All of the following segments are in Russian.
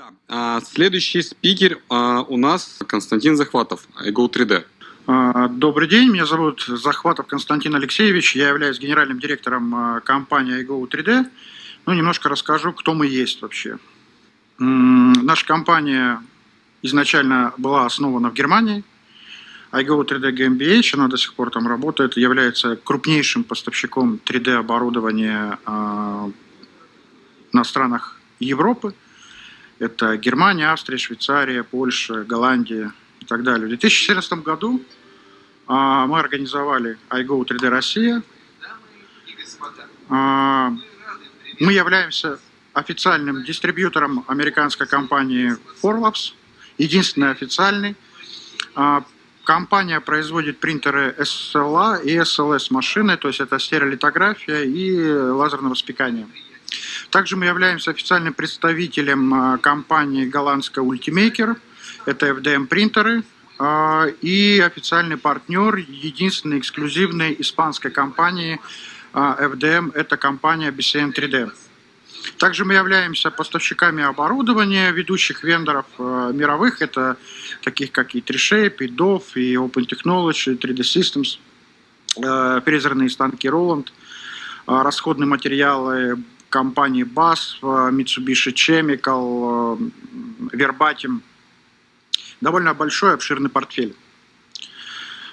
Да. А, следующий спикер а, у нас Константин Захватов, iGo 3D. А, добрый день, меня зовут Захватов Константин Алексеевич, я являюсь генеральным директором компании iGo 3D. Ну, немножко расскажу, кто мы есть вообще. Наша компания изначально была основана в Германии. iGo 3D GmbH, она до сих пор там работает, является крупнейшим поставщиком 3D оборудования на странах Европы. Это Германия, Австрия, Швейцария, Польша, Голландия и так далее. В 2014 году а, мы организовали iGo 3D Россия. А, мы являемся официальным дистрибьютором американской компании Forlabs, единственный официальный. А, компания производит принтеры SLA и SLS машины, то есть это стереолитография и лазерное воспекание. Также мы являемся официальным представителем а, компании голландская Ultimaker, это FDM принтеры, а, и официальный партнер единственной эксклюзивной испанской компании а, FDM, это компания BCN 3D. Также мы являемся поставщиками оборудования ведущих вендоров мировых, это таких как и 3Shape, и DOF, и Open Technology, 3D Systems, э, фрезерные станки Roland, расходные материалы, компании BAS, э, Mitsubishi Chemical, э, Verbatim. Довольно большой, обширный портфель.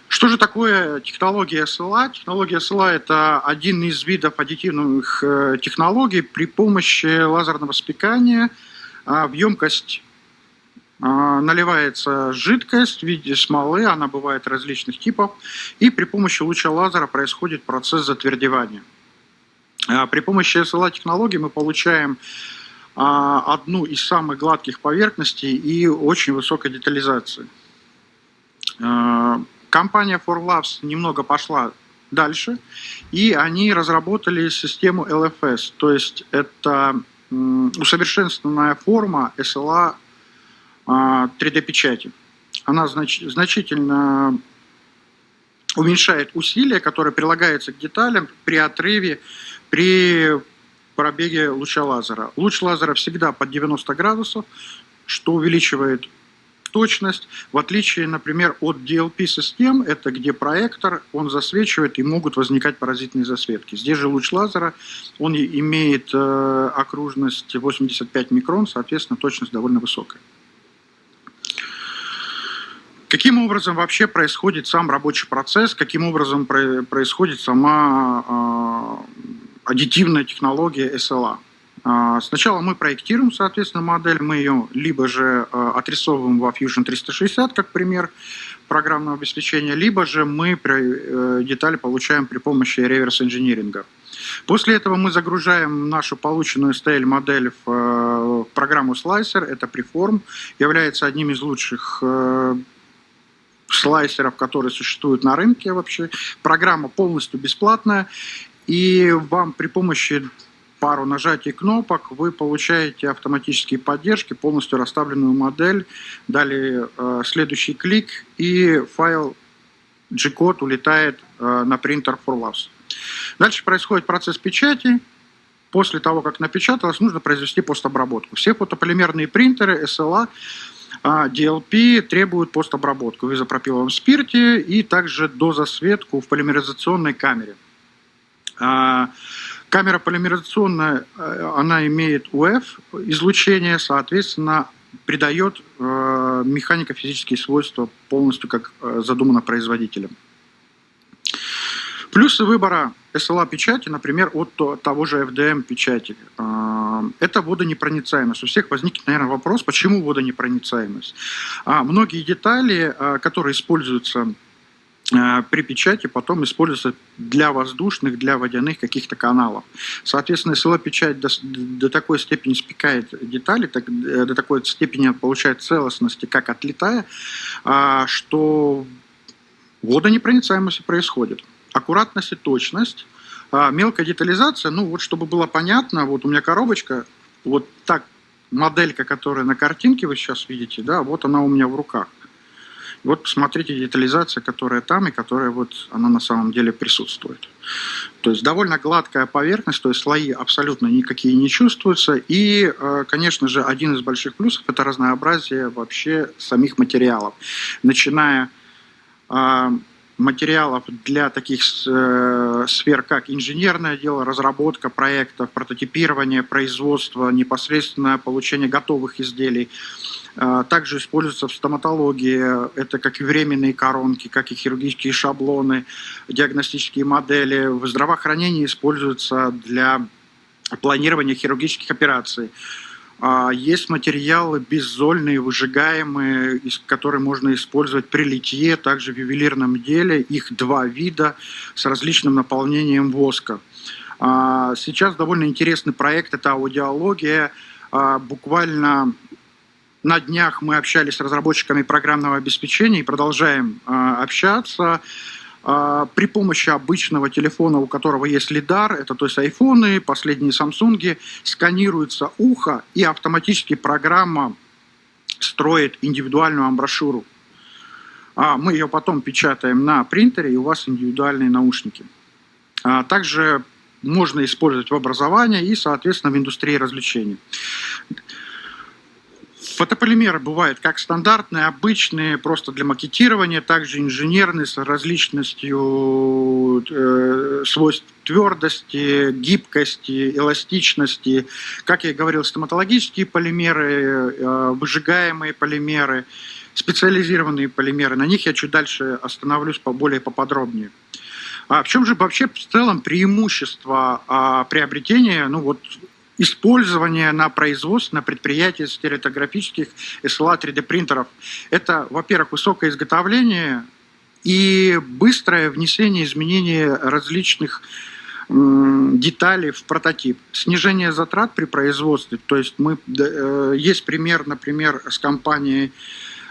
Что же такое технология SLA? Технология SLA – это один из видов аддитивных э, технологий при помощи лазерного спекания в емкость наливается жидкость в виде смолы, она бывает различных типов, и при помощи луча лазера происходит процесс затвердевания. А, при помощи SLA-технологии мы получаем а, одну из самых гладких поверхностей и очень высокой детализации. А, компания ForLabs немного пошла дальше, и они разработали систему LFS, то есть это усовершенствованная форма SLA 3D-печати. Она знач значительно уменьшает усилия, которые прилагаются к деталям при отрыве при пробеге луча лазера. Луч лазера всегда под 90 градусов, что увеличивает точность, в отличие, например, от DLP-систем, это где проектор, он засвечивает и могут возникать паразитные засветки. Здесь же луч лазера, он имеет э, окружность 85 микрон, соответственно, точность довольно высокая. Каким образом вообще происходит сам рабочий процесс, каким образом происходит сама э, аддитивная технология SLA. А, сначала мы проектируем, соответственно, модель, мы ее либо же а, отрисовываем во Fusion 360, как пример программного обеспечения, либо же мы э, детали получаем при помощи реверс-инжиниринга. После этого мы загружаем нашу полученную STL-модель в э, программу Slicer, это Preform, является одним из лучших э, слайсеров, которые существуют на рынке вообще. Программа полностью бесплатная, и вам при помощи пару нажатий кнопок вы получаете автоматические поддержки, полностью расставленную модель. Далее э, следующий клик и файл G-код улетает э, на принтер ForLabs. Дальше происходит процесс печати. После того, как напечаталось, нужно произвести постобработку. Все фотополимерные принтеры SLA э, DLP требуют постобработку в изопропиловом спирте и также дозасветку в полимеризационной камере. А, камера полимеризационная, э, она имеет УФ излучение, соответственно, придает э, механико-физические свойства полностью как э, задумано производителем. Плюсы выбора SLA-печати, например, от того же FDM-печати. Это водонепроницаемость. У всех возникнет, наверное, вопрос, почему водонепроницаемость. А, многие детали, которые используются при печати потом используется для воздушных, для водяных каких-то каналов. Соответственно, если печать до, до такой степени спекает детали, так, э, до такой степени получает целостности, как отлетая, а, что водонепроницаемость происходит. Аккуратность и точность, а, мелкая детализация, ну вот чтобы было понятно, вот у меня коробочка, вот так моделька, которая на картинке вы сейчас видите, да, вот она у меня в руках. Вот посмотрите детализация, которая там и которая вот она на самом деле присутствует. То есть довольно гладкая поверхность, то есть слои абсолютно никакие не чувствуются. И, э, конечно же, один из больших плюсов – это разнообразие вообще самих материалов. Начиная э, материалов для таких э, сфер, как инженерное дело, разработка проектов, прототипирование, производство, непосредственное получение готовых изделий. Э, также используются в стоматологии, это как и временные коронки, как и хирургические шаблоны, диагностические модели. В здравоохранении используются для планирования хирургических операций. А, есть материалы беззольные, выжигаемые, которые можно использовать при литье, также в ювелирном деле. Их два вида с различным наполнением воска. А, сейчас довольно интересный проект, это аудиология. А, буквально на днях мы общались с разработчиками программного обеспечения и продолжаем общаться. А, при помощи обычного телефона, у которого есть лидар, это то есть айфоны, последние самсунги, сканируется ухо и автоматически программа строит индивидуальную амброшюру. А мы ее потом печатаем на принтере, и у вас индивидуальные наушники. А также можно использовать в образовании и, соответственно, в индустрии развлечений. Фотополимеры бывают как стандартные, обычные, просто для макетирования, также инженерные с различностью э, свойств твердости, гибкости, эластичности. Как я и говорил, стоматологические полимеры, э, выжигаемые полимеры, специализированные полимеры. На них я чуть дальше остановлюсь более поподробнее. А в чем же вообще в целом преимущество а, приобретения ну, вот, использование на производстве, на предприятии стереотографических SLA 3D принтеров. Это, во-первых, высокое изготовление и быстрое внесение изменений различных деталей в прототип. Снижение затрат при производстве. То есть мы, э, есть пример, например, с компанией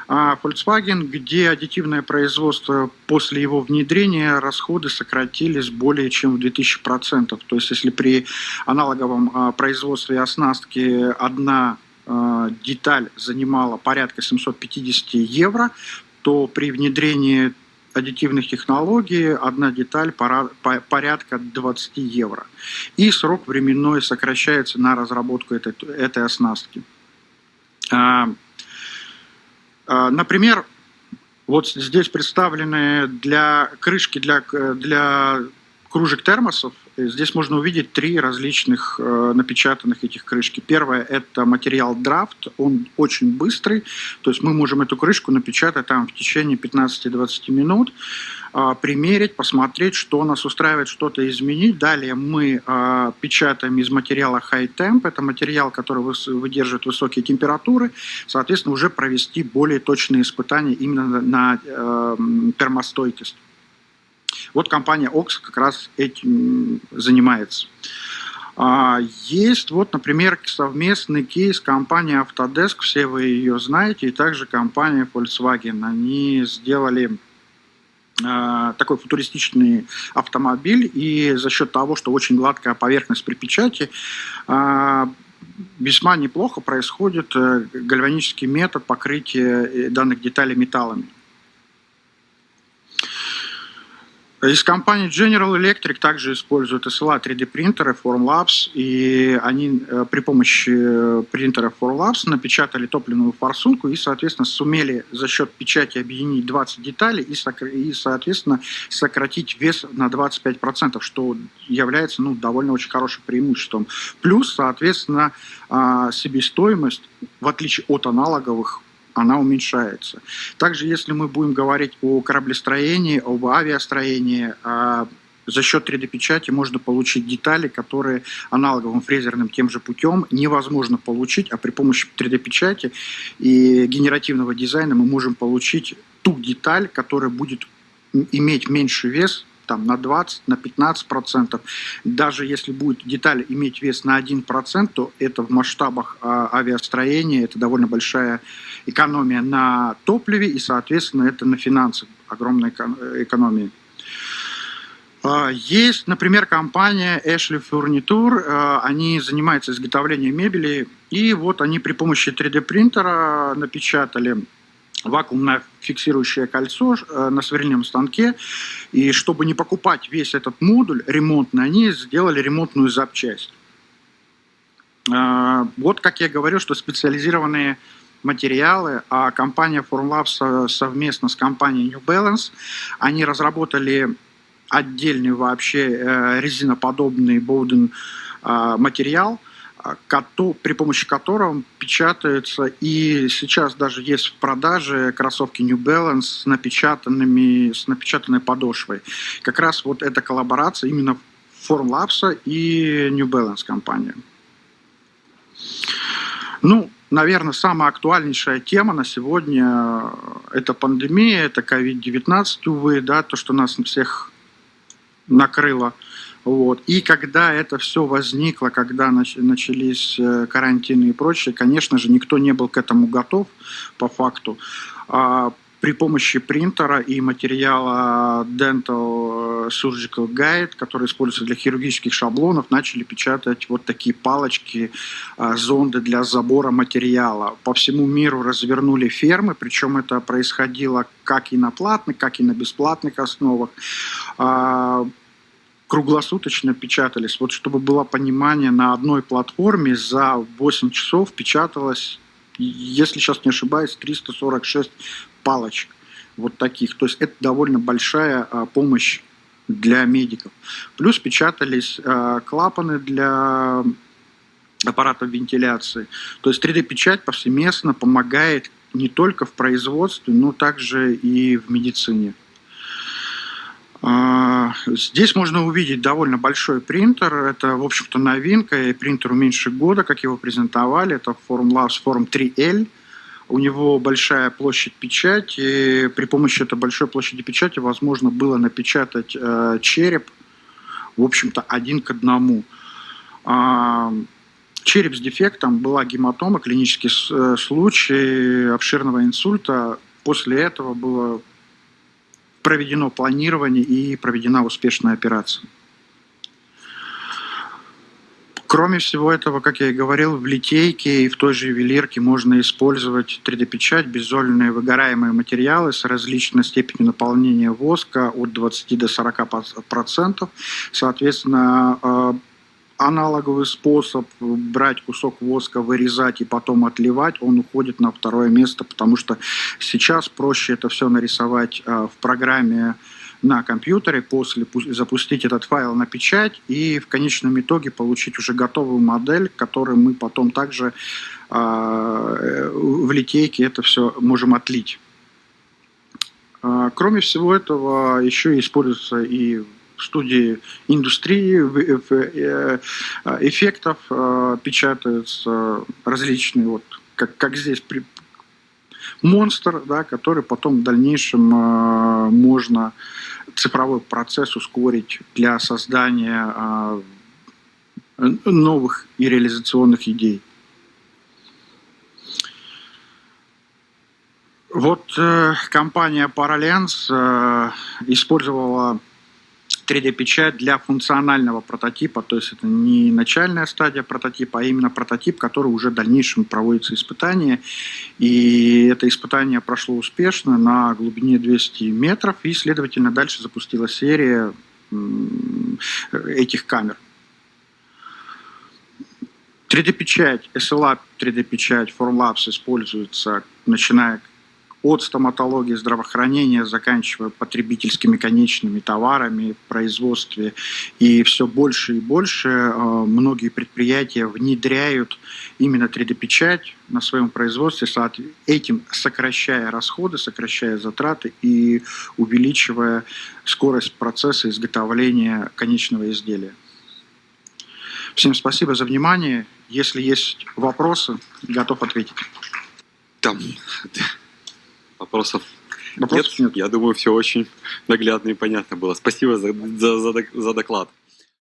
Volkswagen, где аддитивное производство после его внедрения расходы сократились более чем в 2000%. То есть если при аналоговом а, производстве оснастки одна а, деталь занимала порядка 750 евро, то при внедрении аддитивных технологий одна деталь порядка 20 евро. И срок временной сокращается на разработку этой, этой оснастки. А, например, вот здесь представлены для крышки для, для кружек термосов. Здесь можно увидеть три различных э, напечатанных этих крышки. Первое – это материал драфт, он очень быстрый, то есть мы можем эту крышку напечатать там в течение 15-20 минут. А, примерить, посмотреть, что нас устраивает, что-то изменить. Далее мы а, печатаем из материала High Temp, это материал, который выдерживает высокие температуры, соответственно, уже провести более точные испытания именно на э, термостойкость. Вот компания OX как раз этим занимается. А, есть вот, например, совместный кейс компании Autodesk, все вы ее знаете, и также компания Volkswagen. Они сделали Э, такой футуристичный автомобиль, и за счет того, что очень гладкая поверхность при печати, э, весьма неплохо происходит э, гальванический метод покрытия данных деталей металлами. Из компании General Electric также используют SLA 3D принтеры Formlabs, и они э, при помощи э, принтера Formlabs напечатали топливную форсунку и, соответственно, сумели за счет печати объединить 20 деталей и, соответственно, сократить вес на 25%, что является ну, довольно очень хорошим преимуществом. Плюс, соответственно, а, себестоимость, в отличие от аналоговых она уменьшается. Также, если мы будем говорить о кораблестроении, об авиастроении, а за счет 3D-печати можно получить детали, которые аналоговым фрезерным тем же путем невозможно получить, а при помощи 3D-печати и генеративного дизайна мы можем получить ту деталь, которая будет иметь меньший вес, там, на 20, на 15 процентов. Даже если будет деталь иметь вес на 1 процент, то это в масштабах а, авиастроения, это довольно большая экономия на топливе и, соответственно, это на финансах огромная экономия. А, есть, например, компания Ashley Furniture, а, они занимаются изготовлением мебели, и вот они при помощи 3D принтера напечатали вакуумное фиксирующее кольцо э, на сверлильном станке. И чтобы не покупать весь этот модуль ремонтный, они сделали ремонтную запчасть. Э, вот как я говорил, что специализированные материалы, а компания Formlabs совместно с компанией New Balance, они разработали отдельный вообще э, резиноподобный Bowden материал, при помощи которого печатаются, и сейчас даже есть в продаже кроссовки New Balance с, напечатанными, с напечатанной подошвой. Как раз вот эта коллаборация именно Formlabs и New Balance компания. Ну, наверное, самая актуальнейшая тема на сегодня – это пандемия, это COVID-19, увы, да, то, что нас всех накрыло – вот. И когда это все возникло, когда начались э, карантины и прочее, конечно же, никто не был к этому готов по факту. А при помощи принтера и материала Dental Surgical Guide, который используется для хирургических шаблонов, начали печатать вот такие палочки, а, зонды для забора материала. По всему миру развернули фермы, причем это происходило как и на платных, как и на бесплатных основах а, круглосуточно печатались. Вот чтобы было понимание, на одной платформе за 8 часов печаталось, если сейчас не ошибаюсь, 346 палочек вот таких. То есть это довольно большая а, помощь для медиков. Плюс печатались а, клапаны для аппаратов вентиляции. То есть 3D-печать повсеместно помогает не только в производстве, но также и в медицине. А, здесь можно увидеть довольно большой принтер. Это, в общем-то, новинка. И принтеру меньше года, как его презентовали. Это Formlabs Form 3L. У него большая площадь печати. При помощи этой большой площади печати возможно было напечатать э, череп, в общем-то, один к одному. Э, череп с дефектом была гематома, клинический э, случай обширного инсульта. После этого было проведено планирование и проведена успешная операция. Кроме всего этого, как я и говорил, в литейке и в той же ювелирке можно использовать 3D-печать, беззольные выгораемые материалы с различной степенью наполнения воска от 20 до 40%. Соответственно, э, аналоговый способ брать кусок воска, вырезать и потом отливать, он уходит на второе место, потому что сейчас проще это все нарисовать э, в программе на компьютере, после запустить этот файл на печать и в конечном итоге получить уже готовую модель, которую мы потом также э, в литейке это все можем отлить. Э, кроме всего этого, еще используется и студии индустрии э, эффектов э, печатаются различные, вот как, как здесь при, монстр, да, который потом в дальнейшем э, можно цифровой процесс ускорить для создания новых и реализационных идей. Вот э, компания Paralens э, использовала 3D-печать для функционального прототипа, то есть это не начальная стадия прототипа, а именно прототип, который уже в дальнейшем проводится испытание. И это испытание прошло успешно на глубине 200 метров, и, следовательно, дальше запустила серия этих камер. 3D-печать, SLA 3D-печать, Formlabs используется, начиная от стоматологии, здравоохранения, заканчивая потребительскими конечными товарами, производстве. И все больше и больше э, многие предприятия внедряют именно 3D-печать на своем производстве, этим сокращая расходы, сокращая затраты и увеличивая скорость процесса изготовления конечного изделия. Всем спасибо за внимание. Если есть вопросы, готов ответить. Там. Вопросов, Вопросов нет. нет. Я думаю, все очень наглядно и понятно было. Спасибо за, за, за, за доклад.